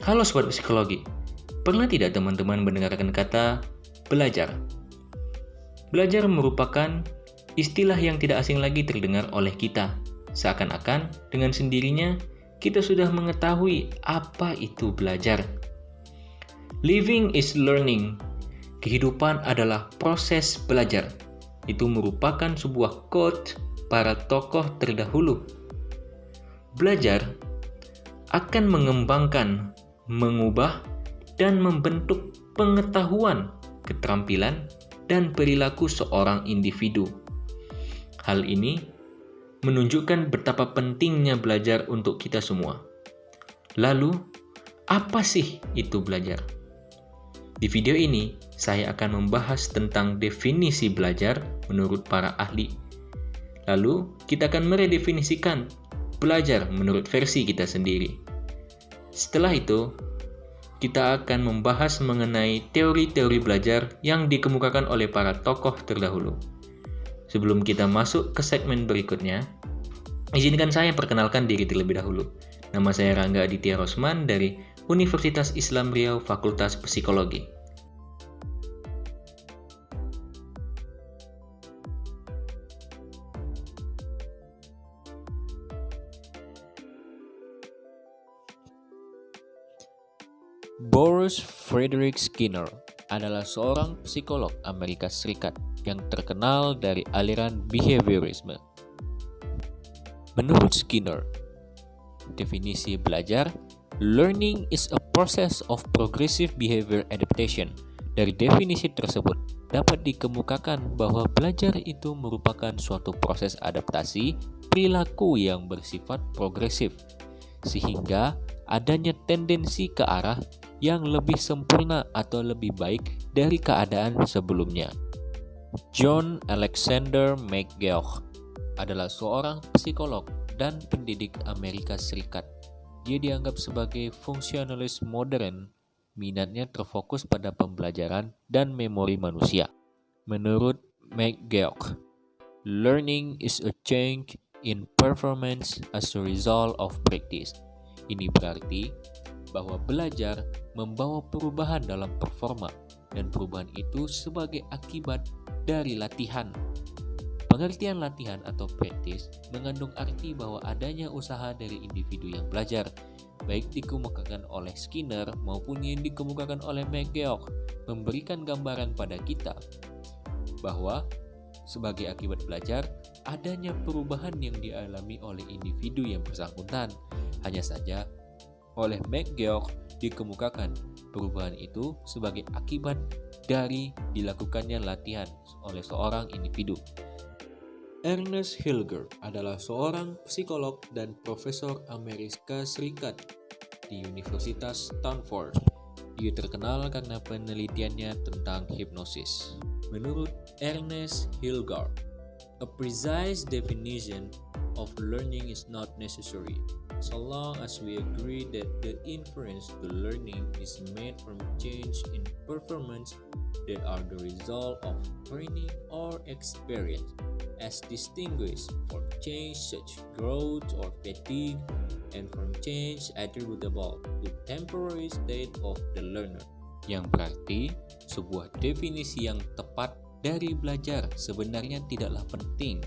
Halo Sobat Psikologi, pernah tidak teman-teman mendengarkan kata belajar? Belajar merupakan istilah yang tidak asing lagi terdengar oleh kita. Seakan-akan dengan sendirinya kita sudah mengetahui apa itu belajar. Living is learning. Kehidupan adalah proses belajar. Itu merupakan sebuah quote para tokoh terdahulu. Belajar akan mengembangkan, mengubah, dan membentuk pengetahuan, keterampilan, dan perilaku seorang individu. Hal ini menunjukkan betapa pentingnya belajar untuk kita semua. Lalu, apa sih itu belajar? Di video ini, saya akan membahas tentang definisi belajar menurut para ahli. Lalu, kita akan meredefinisikan belajar menurut versi kita sendiri. Setelah itu, kita akan membahas mengenai teori-teori belajar yang dikemukakan oleh para tokoh terdahulu. Sebelum kita masuk ke segmen berikutnya, izinkan saya perkenalkan diri terlebih dahulu. Nama saya Rangga Aditya Rosman dari Universitas Islam Riau Fakultas Psikologi. Boris Frederick Skinner adalah seorang psikolog Amerika Serikat yang terkenal dari aliran behaviorisme. Menurut Skinner, definisi belajar, learning is a process of progressive behavior adaptation. Dari definisi tersebut, dapat dikemukakan bahwa belajar itu merupakan suatu proses adaptasi perilaku yang bersifat progresif, sehingga adanya tendensi ke arah yang lebih sempurna atau lebih baik dari keadaan sebelumnya. John Alexander McGeoch adalah seorang psikolog dan pendidik Amerika Serikat. Dia dianggap sebagai fungsionalis modern. Minatnya terfokus pada pembelajaran dan memori manusia. Menurut McGeoch, learning is a change in performance as a result of practice. Ini berarti bahwa belajar membawa perubahan dalam performa dan perubahan itu sebagai akibat dari latihan. Pengertian latihan atau practice mengandung arti bahwa adanya usaha dari individu yang belajar, baik dikemukakan oleh Skinner maupun yang dikemukakan oleh McGeoch, memberikan gambaran pada kita bahwa sebagai akibat belajar, adanya perubahan yang dialami oleh individu yang bersangkutan. Hanya saja, oleh McGeoch dikemukakan perubahan itu sebagai akibat dari dilakukannya latihan oleh seorang individu. Ernest Hilger adalah seorang psikolog dan profesor Amerika Serikat di Universitas Stanford. Dia terkenal karena penelitiannya tentang hipnosis. Menurut Ernest Hilger, a precise definition of learning is not necessary so long as we agree that the inference to learning is made from change in performance that are the result of training or experience, as distinguished from change such growth or fatigue, and from change attributable to temporary state of the learner. Yang berarti, sebuah definisi yang tepat dari belajar sebenarnya tidaklah penting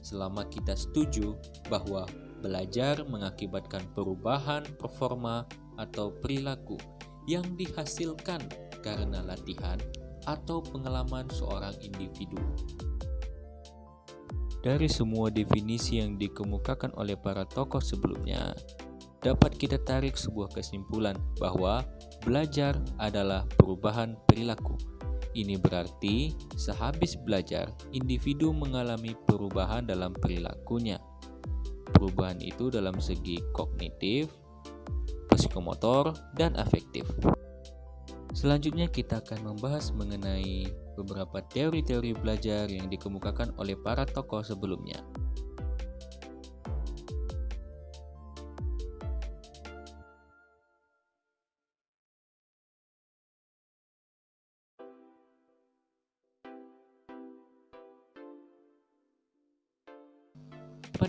selama kita setuju bahwa Belajar mengakibatkan perubahan performa atau perilaku yang dihasilkan karena latihan atau pengalaman seorang individu. Dari semua definisi yang dikemukakan oleh para tokoh sebelumnya, dapat kita tarik sebuah kesimpulan bahwa belajar adalah perubahan perilaku. Ini berarti, sehabis belajar, individu mengalami perubahan dalam perilakunya perubahan itu dalam segi kognitif, psikomotor, dan afektif. Selanjutnya kita akan membahas mengenai beberapa teori-teori belajar yang dikemukakan oleh para tokoh sebelumnya.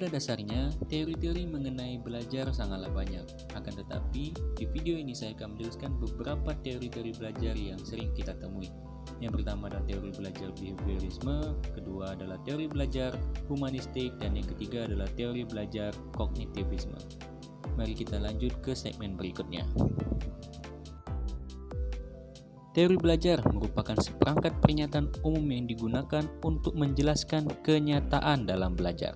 Dasarnya, teori-teori mengenai belajar sangatlah banyak. Akan tetapi, di video ini saya akan menjelaskan beberapa teori-teori belajar yang sering kita temui. Yang pertama adalah teori belajar behaviorisme, kedua adalah teori belajar humanistik, dan yang ketiga adalah teori belajar kognitivisme. Mari kita lanjut ke segmen berikutnya. Teori belajar merupakan seperangkat pernyataan umum yang digunakan untuk menjelaskan kenyataan dalam belajar.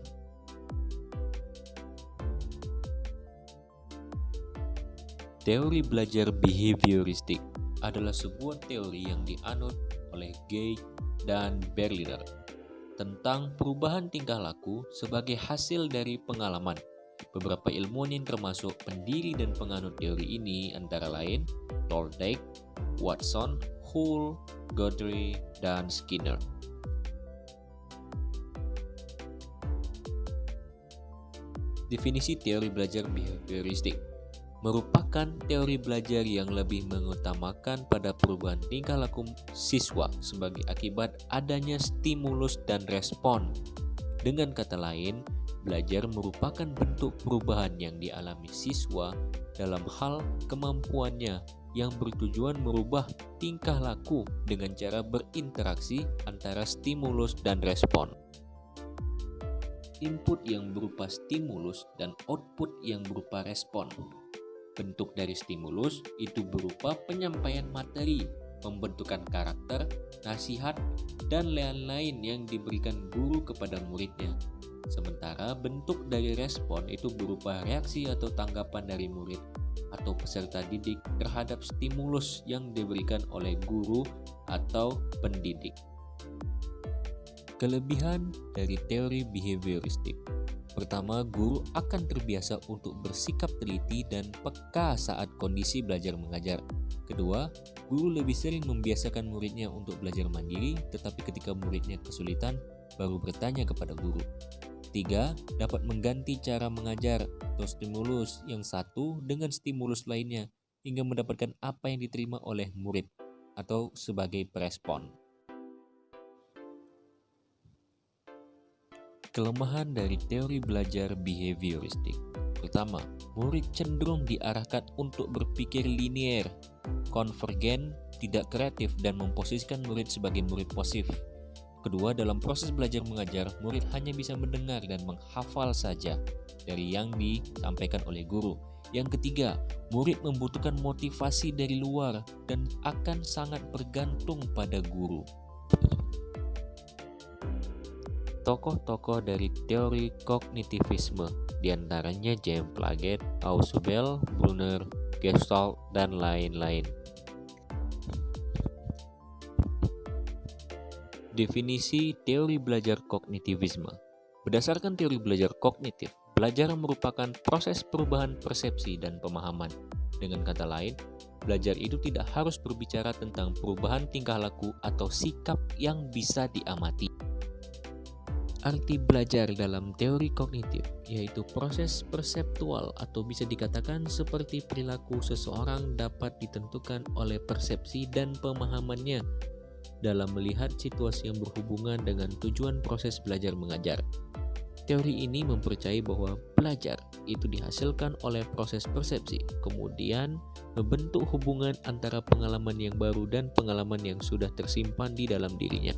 Teori belajar behavioristik adalah sebuah teori yang dianut oleh Gay dan Berliner tentang perubahan tingkah laku sebagai hasil dari pengalaman. Beberapa ilmuwan yang termasuk pendiri dan penganut teori ini antara lain Thorndike, Watson, Hull, Godry, dan Skinner. Definisi teori belajar behavioristik merupakan teori belajar yang lebih mengutamakan pada perubahan tingkah laku siswa sebagai akibat adanya stimulus dan respon. Dengan kata lain, belajar merupakan bentuk perubahan yang dialami siswa dalam hal kemampuannya yang bertujuan merubah tingkah laku dengan cara berinteraksi antara stimulus dan respon. Input yang berupa stimulus dan output yang berupa respon Bentuk dari stimulus itu berupa penyampaian materi, pembentukan karakter, nasihat, dan lain-lain yang diberikan guru kepada muridnya. Sementara bentuk dari respon itu berupa reaksi atau tanggapan dari murid atau peserta didik terhadap stimulus yang diberikan oleh guru atau pendidik. Kelebihan dari teori behavioristik Pertama, guru akan terbiasa untuk bersikap teliti dan peka saat kondisi belajar mengajar. Kedua, guru lebih sering membiasakan muridnya untuk belajar mandiri, tetapi ketika muridnya kesulitan, baru bertanya kepada guru. Tiga, dapat mengganti cara mengajar atau stimulus yang satu dengan stimulus lainnya, hingga mendapatkan apa yang diterima oleh murid atau sebagai perespon. Kelemahan dari teori belajar behavioristik Pertama, murid cenderung diarahkan untuk berpikir linier, konvergen, tidak kreatif, dan memposisikan murid sebagai murid pasif. Kedua, dalam proses belajar mengajar, murid hanya bisa mendengar dan menghafal saja dari yang disampaikan oleh guru. Yang ketiga, murid membutuhkan motivasi dari luar dan akan sangat bergantung pada guru. Tokoh-tokoh dari teori kognitivisme, di antaranya James Plaget, Ausubel, Brunner, Gestalt, dan lain-lain. Definisi teori belajar kognitivisme Berdasarkan teori belajar kognitif, belajar merupakan proses perubahan persepsi dan pemahaman. Dengan kata lain, belajar itu tidak harus berbicara tentang perubahan tingkah laku atau sikap yang bisa diamati. Arti belajar dalam teori kognitif yaitu proses perseptual atau bisa dikatakan seperti perilaku seseorang dapat ditentukan oleh persepsi dan pemahamannya dalam melihat situasi yang berhubungan dengan tujuan proses belajar mengajar. Teori ini mempercayai bahwa belajar itu dihasilkan oleh proses persepsi, kemudian membentuk hubungan antara pengalaman yang baru dan pengalaman yang sudah tersimpan di dalam dirinya.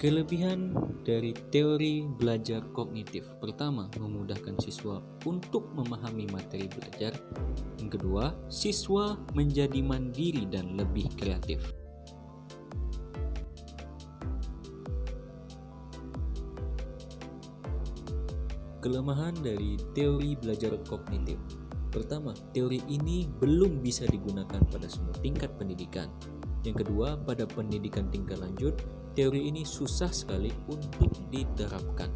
Kelebihan dari teori belajar kognitif pertama, memudahkan siswa untuk memahami materi belajar. Yang kedua, siswa menjadi mandiri dan lebih kreatif. Kelemahan dari teori belajar kognitif Pertama, teori ini belum bisa digunakan pada semua tingkat pendidikan. Yang kedua, pada pendidikan tingkat lanjut, teori ini susah sekali untuk diterapkan.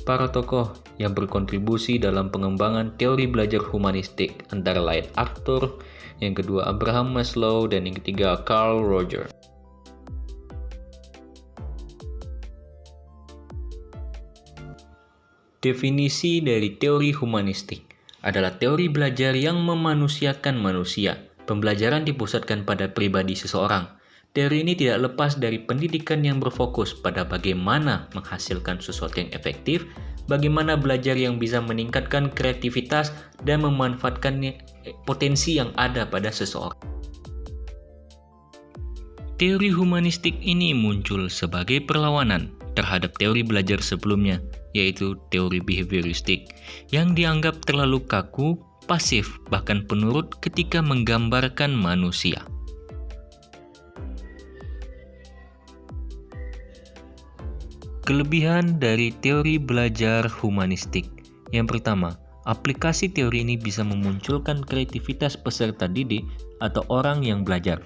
Para tokoh yang berkontribusi dalam pengembangan teori belajar humanistik antara lain Arthur, yang kedua Abraham Maslow, dan yang ketiga Carl Roger. Definisi dari teori humanistik adalah teori belajar yang memanusiakan manusia. Pembelajaran dipusatkan pada pribadi seseorang, Teori ini tidak lepas dari pendidikan yang berfokus pada bagaimana menghasilkan sesuatu yang efektif, bagaimana belajar yang bisa meningkatkan kreativitas dan memanfaatkan potensi yang ada pada seseorang. Teori humanistik ini muncul sebagai perlawanan terhadap teori belajar sebelumnya, yaitu teori behavioristik, yang dianggap terlalu kaku, pasif, bahkan penurut ketika menggambarkan manusia. Kelebihan dari teori belajar humanistik. Yang pertama, aplikasi teori ini bisa memunculkan kreativitas peserta didik atau orang yang belajar.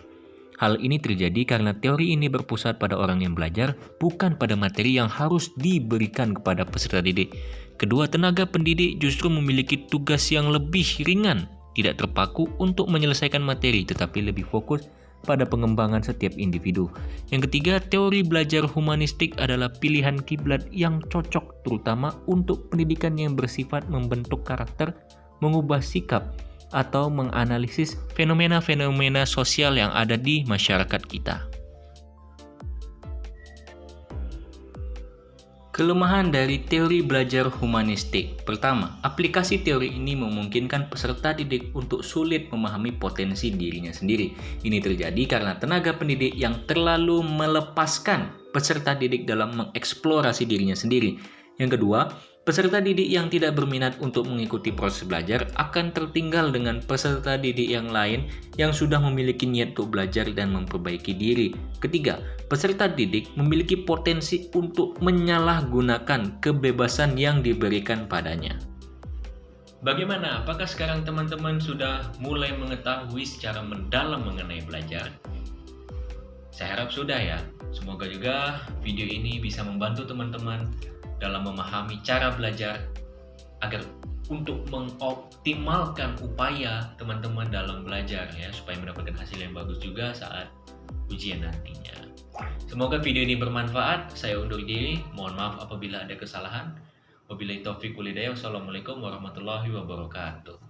Hal ini terjadi karena teori ini berpusat pada orang yang belajar, bukan pada materi yang harus diberikan kepada peserta didik. Kedua, tenaga pendidik justru memiliki tugas yang lebih ringan, tidak terpaku untuk menyelesaikan materi, tetapi lebih fokus pada pengembangan setiap individu. Yang ketiga, teori belajar humanistik adalah pilihan kiblat yang cocok terutama untuk pendidikan yang bersifat membentuk karakter, mengubah sikap, atau menganalisis fenomena-fenomena sosial yang ada di masyarakat kita. Kelemahan dari teori belajar humanistik. Pertama, aplikasi teori ini memungkinkan peserta didik untuk sulit memahami potensi dirinya sendiri. Ini terjadi karena tenaga pendidik yang terlalu melepaskan peserta didik dalam mengeksplorasi dirinya sendiri. Yang kedua, Peserta didik yang tidak berminat untuk mengikuti proses belajar akan tertinggal dengan peserta didik yang lain yang sudah memiliki niat untuk belajar dan memperbaiki diri. Ketiga, peserta didik memiliki potensi untuk menyalahgunakan kebebasan yang diberikan padanya. Bagaimana? Apakah sekarang teman-teman sudah mulai mengetahui secara mendalam mengenai belajar? Saya harap sudah ya. Semoga juga video ini bisa membantu teman-teman dalam memahami cara belajar agar untuk mengoptimalkan upaya teman-teman dalam belajar ya supaya mendapatkan hasil yang bagus juga saat ujian nantinya. Semoga video ini bermanfaat. Saya undur diri. Mohon maaf apabila ada kesalahan. Wabillahi taufiq walhidayah. Wassalamualaikum warahmatullahi wabarakatuh.